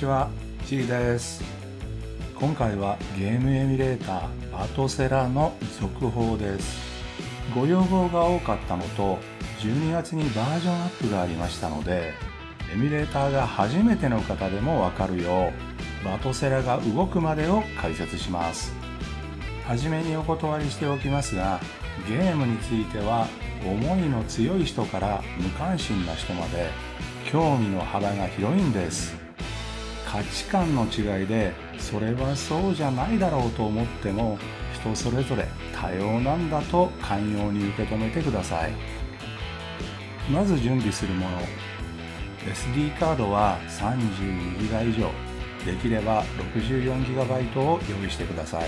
ちは、ちーです。今回はゲームエミュレーターバトセラの続報です。ご要望が多かったのと、12月にバージョンアップがありましたので、エミュレーターが初めての方でもわかるよう、バトセラが動くまでを解説します。はじめにお断りしておきますが、ゲームについては思いの強い人から無関心な人まで興味の幅が広いんです価値観の違いでそれはそうじゃないだろうと思っても人それぞれ多様なんだと寛容に受け止めてください。まず準備するもの。SD カードは 32GB 以上。できれば 64GB を用意してください。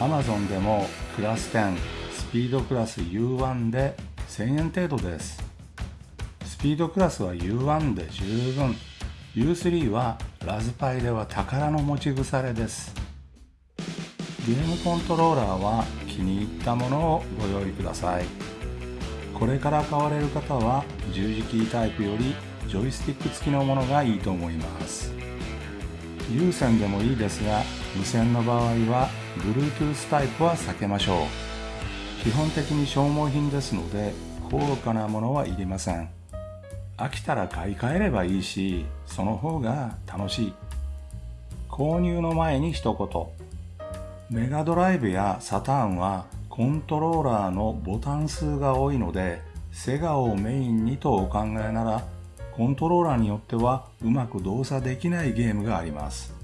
Amazon でもクラス10スピードクラス U1 で1000円程度です。スピードクラスは U1 で十分。U3 はラズパイでは宝の持ち腐れです。ゲームコントローラーは気に入ったものをご用意ください。これから買われる方は十字キータイプよりジョイスティック付きのものがいいと思います。有線でもいいですが無線の場合は Bluetooth タイプは避けましょう。基本的に消耗品ですので高価なものはいりません。飽きたら買い替えればいいしその方が楽しい。購入の前に一言。メガドライブやサターンはコントローラーのボタン数が多いのでセガをメインにとお考えならコントローラーによってはうまく動作できないゲームがあります。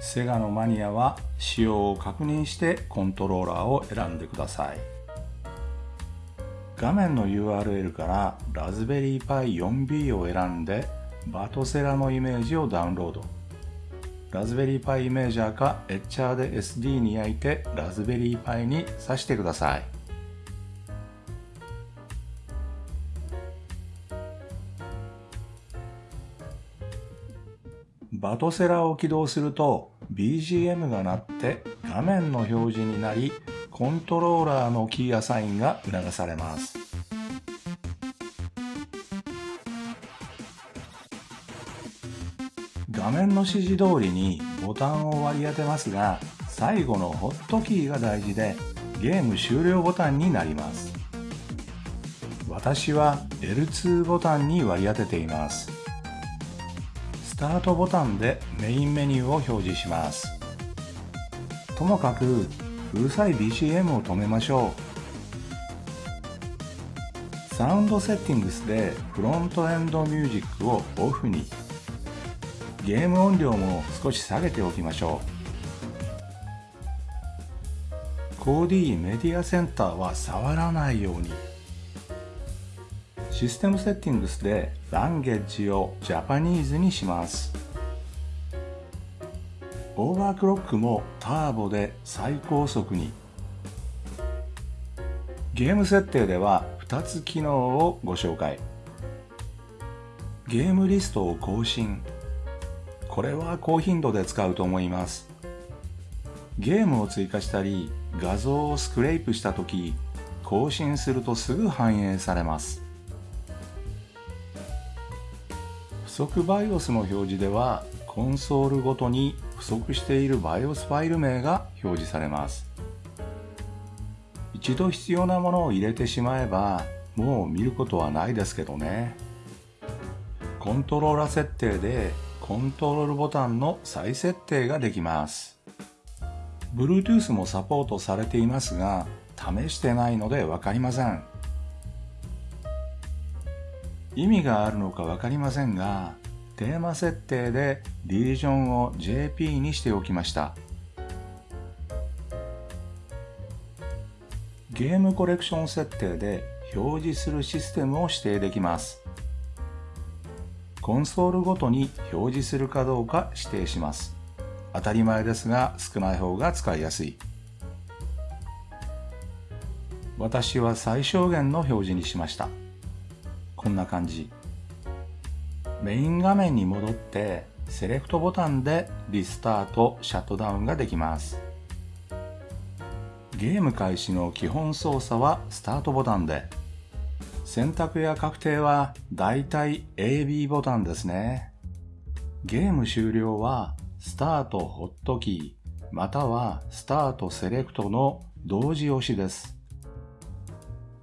セガのマニアは仕様を確認してコントローラーを選んでください。画面の URL からラズベリーパイ 4B を選んでバトセラのイメージをダウンロード。ラズベリーパイイメージャーかエッチャーで SD に焼いてラズベリーパイに挿してください。バトセラを起動すると BGM が鳴って画面の表示になりコントローラーのキーアサインが促されます。画面の指示通りにボタンを割り当てますが最後のホットキーが大事でゲーム終了ボタンになります。私は L2 ボタンに割り当てています。スタートボタンでメインメニューを表示します。ともかくうるさい BGM を止めましょう。サウンドセッティングスでフロントエンドミュージックをオフに。ゲーム音量も少し下げておきましょうコーディメディアセンターは触らないようにシステムセッティングスでランゲージをジャパニーズにします。オーバークロックもターボで最高速に。ゲーム設定では2つ機能をご紹介。ゲームリストを更新。これは高頻度で使うと思います。ゲームを追加したり、画像をスクレープした時、更新するとすぐ反映されます。不足 BIOS の表示ではコンソールごとに不足している BIOS ファイル名が表示されます一度必要なものを入れてしまえばもう見ることはないですけどねコントローラ設定でコントロールボタンの再設定ができます。Bluetooth もサポートされていますが試してないのでわかりません。意味があるのか分かりませんがテーマ設定でリージョンを JP にしておきました。ゲームコレクション設定で表示するシステムを指定できます。コンソールごとに表示するかどうか指定します。当たり前ですが少ない方が使いやすい。私は最小限の表示にしました。こんな感じ。メイン画面に戻ってセレクトボタンでリスタートシャットダウンができます。ゲーム開始の基本操作はスタートボタンで。選択や確定はだいたい AB ボタンですねゲーム終了はスタートホットキーまたはスタートセレクトの同時押しです。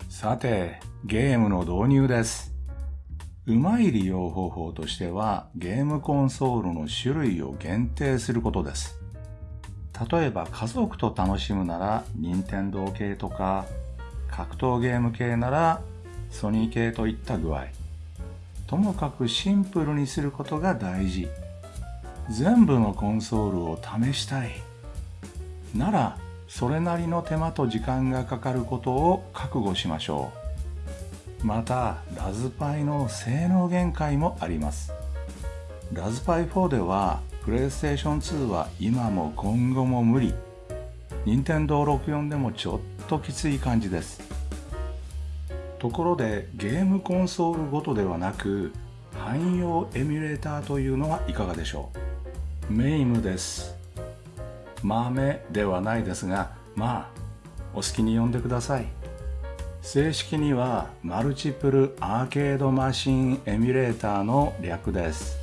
さて、ゲームの導入です。うまい利用方法としてはゲームコンソールの種類を限定することです。例えば家族と楽しむなら任天堂系とか格闘ゲーム系ならソニー系といった具合。ともかくシンプルにすることが大事。全部のコンソールを試したい。なら、それなりの手間と時間がかかることを覚悟しましょう。また、ラズパイの性能限界もあります。ラズパイ4では、プレイステーション2は今も今後も無理。任天堂64でもちょっときつい感じです。ところでゲームコンソールごとではなく汎用エミュレーターというのはいかがでしょう？メイムです。豆ではないですがまあお好きに呼んでください。正式にはマルチプルアーケードマシンエミュレーターの略です。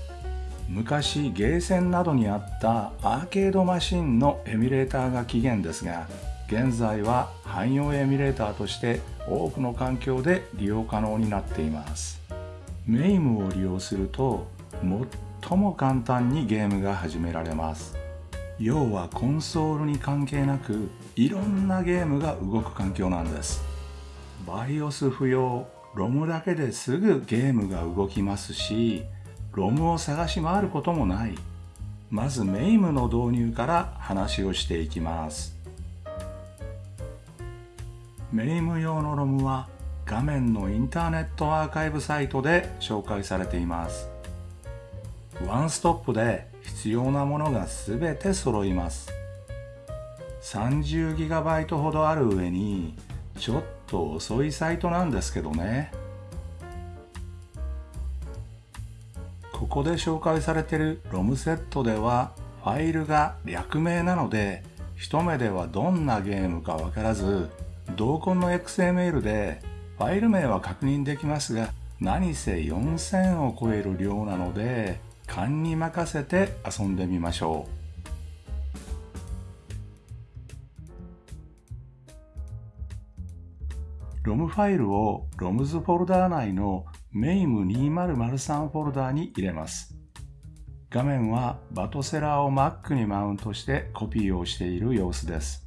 昔ゲーセンなどにあったアーケードマシンのエミュレーターが起源ですが現在は汎用エミュレーターとして多くの環境で利用可能になっています。メイムを利用すると最も簡単にゲームが始められます。要はコンソールに関係なくいろんなゲームが動く環境なんです。BIOS 不要 ROM だけですぐゲームが動きますし ROM を探し回ることもない。まずメイムの導入から話をしていきます。メイム用のロムは画面のインターネットアーカイブサイトで紹介されています。ワンストップで必要なものがすべて揃います。30GB ほどある上にちょっと遅いサイトなんですけどね。ここで紹介されているロムセットではファイルが略名なので一目ではどんなゲームかわからず同梱の XML でファイル名は確認できますが何せ4000を超える量なので勘に任せて遊んでみましょうロムファイルを ROMS フォルダー内の MAME2003 フォルダーに入れます。画面はバトセラーを Mac にマウントしてコピーをしている様子です。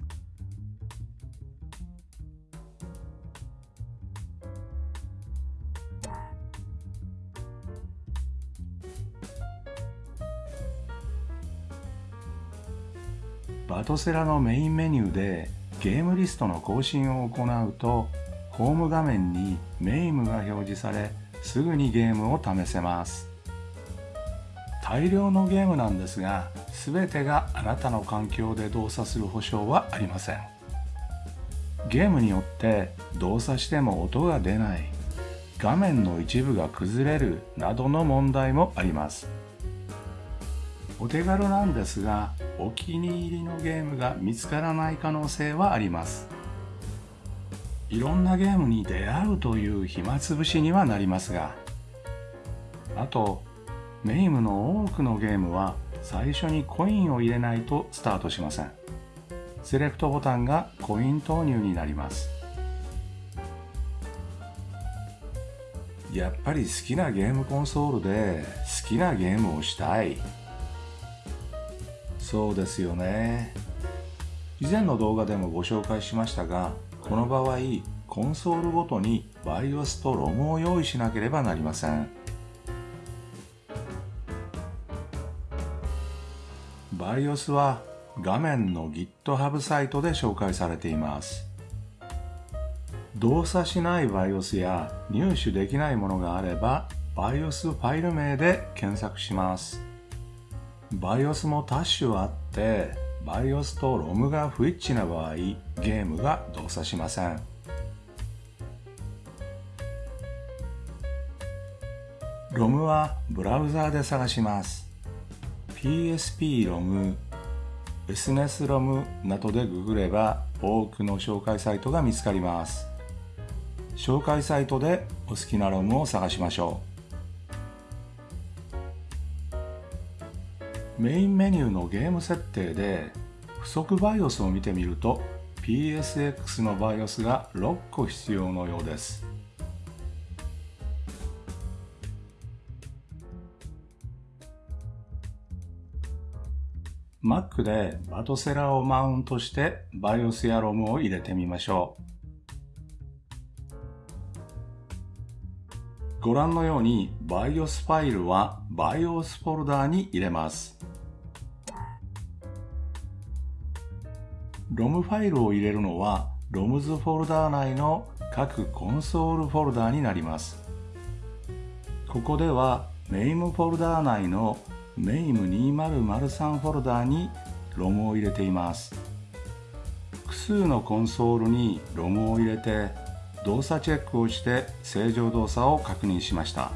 トセラのメインメニューでゲームリストの更新を行うとホーム画面にメイムが表示されすぐにゲームを試せます。大量のゲームなんですが全てがあなたの環境で動作する保証はありません。ゲームによって動作しても音が出ない画面の一部が崩れるなどの問題もあります。お手軽なんですがお気に入りのゲームが見つからない可能性はあります。いろんなゲームに出会うという暇つぶしにはなりますがあとメイムの多くのゲームは最初にコインを入れないとスタートしません。セレクトボタンがコイン投入になります。やっぱり好きなゲームコンソールで好きなゲームをしたい。そうですよね。以前の動画でもご紹介しましたがこの場合コンソールごとに BIOS と ROM を用意しなければなりません。BIOS は画面の GitHub サイトで紹介されています。動作しない BIOS や入手できないものがあれば BIOS ファイル名で検索します。BIOS も多種あって BIOS と ROM が不一致な場合ゲームが動作しません。ROM はブラウザーで探します。PSP-ROM、SNES-ROM などでググれば多くの紹介サイトが見つかります。紹介サイトでお好きな ROM を探しましょう。メインメニューのゲーム設定で不足 BIOS を見てみると PSX の BIOS が6個必要のようです Mac でバトセラをマウントして BIOS や ROM を入れてみましょう。ご覧のように BIOS ファイルは BIOS フォルダーに入れます。ROM ファイルを入れるのは ROMs フォルダー内の各コンソールフォルダーになります。ここでは MAME フォルダー内の MAME2003 フォルダーに ROM を入れています複数のコンソールに ROM を入れて動作チェックをして正常動作を確認しました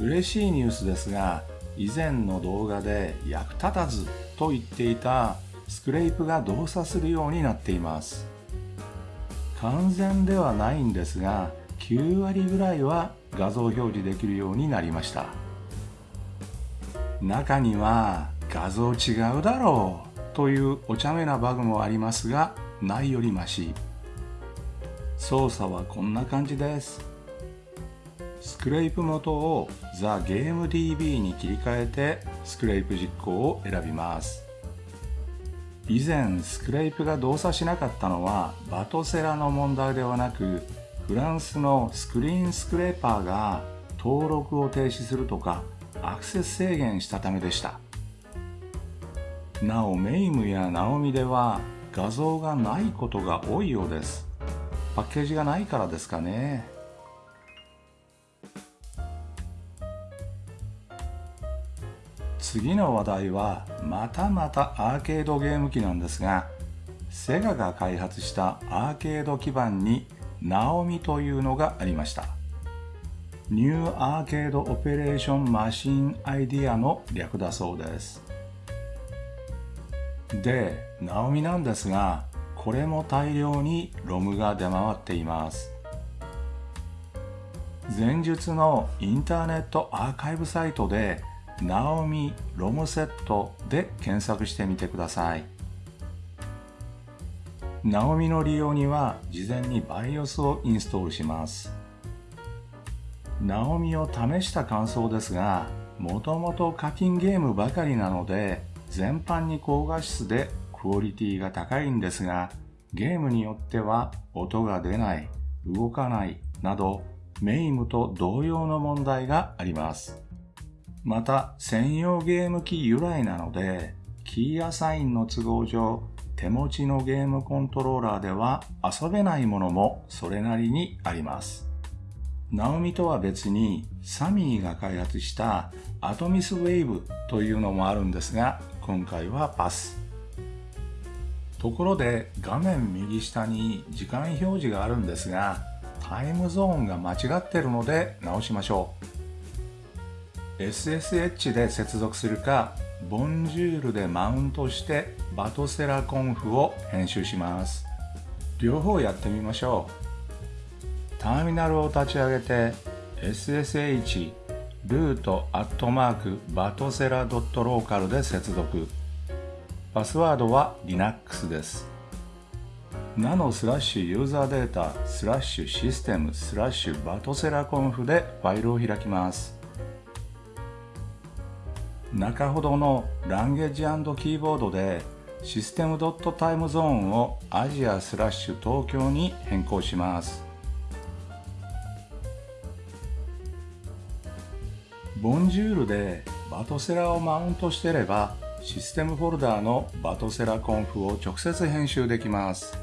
嬉しいニュースですが以前の動画で役立たずと言っていたスクレープが動作するようになっています。完全ではないんですが9割ぐらいは画像表示できるようになりました。中には画像違うだろうというお茶目なバグもありますがないよりまし操作はこんな感じです。スクレープ元を TheGameDB に切り替えてスクレープ実行を選びます。以前スクレープが動作しなかったのはバトセラの問題ではなくフランスのスクリーンスクレーパーが登録を停止するとかアクセス制限したためでした。なおメイムやナオミでは画像がないことが多いようです。パッケージがないからですかね。次の話題はまたまたアーケードゲーム機なんですがセガが開発したアーケード基盤にナオミというのがありましたNew Arcade Operation Machine Idea の略だそうです。で、ナオミなんですが、これも大量にロムが出回っています。前述のインターネットアーカイブサイトで、ナオミロムセットで検索してみてください。ナオミの利用には事前に BIOS をインストールします。ナオミを試した感想ですが、もともと課金ゲームばかりなので、全般に高画質でクオリティが高いんですが、ゲームによっては音が出ない、動かないなど、メイムと同様の問題があります。また、専用ゲーム機由来なので、キーアサインの都合上、手持ちのゲームコントローラーでは遊べないものもそれなりにあります。ナオミとは別にサミーが開発したアトミスウェーブというのもあるんですが今回はパスところで画面右下に時間表示があるんですがタイムゾーンが間違ってるので直しましょう SSH で接続するかボンジュールでマウントしてバトセラコンフを編集します。両方やってみましょう。ターミナルを立ち上げて SSH ルートアットマークバトセラドットローカルで接続。パスワードは Linux です。ナノスラッシュユーザーデータスラッシュシステムスラッシュバトセラコンフでファイルを開きます。中ほどのランゲージキーボードでシステムドットタイムゾーンをアジアスラッシュ東京に変更します。ボンジュールでバトセラをマウントしてればシステムフォルダーのバトセラコンフを直接編集できます。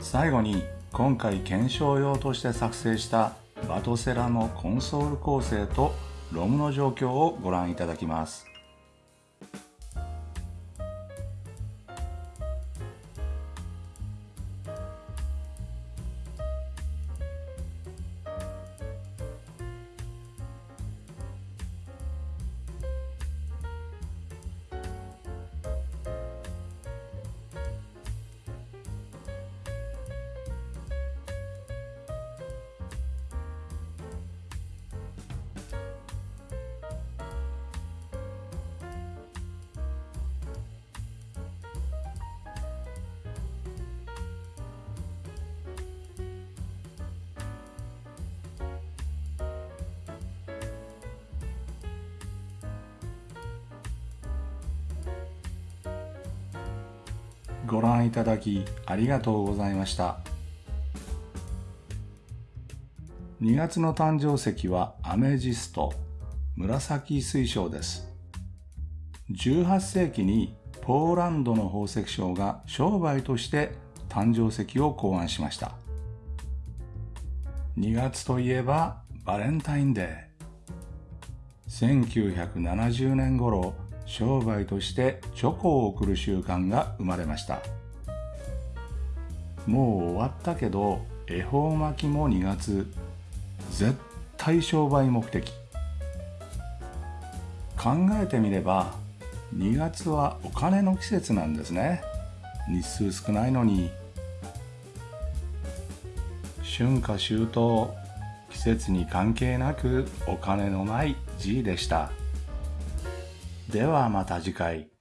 最後に今回検証用として作成したバトセラのコンソール構成と ROM の状況をご覧いただきます。ご覧いただきありがとうございました。2月の誕生石はアメジスト紫水晶です。18世紀にポーランドの宝石商が商売として誕生石を考案しました。2月といえばバレンタインデー。1970年頃商売としてチョコを送る習慣が生まれました。もう終わったけど恵方巻きも2月絶対商売目的。考えてみれば2月はお金の季節なんですね。日数少ないのに。春夏秋冬季節に関係なくお金のない G でした。ではまた次回。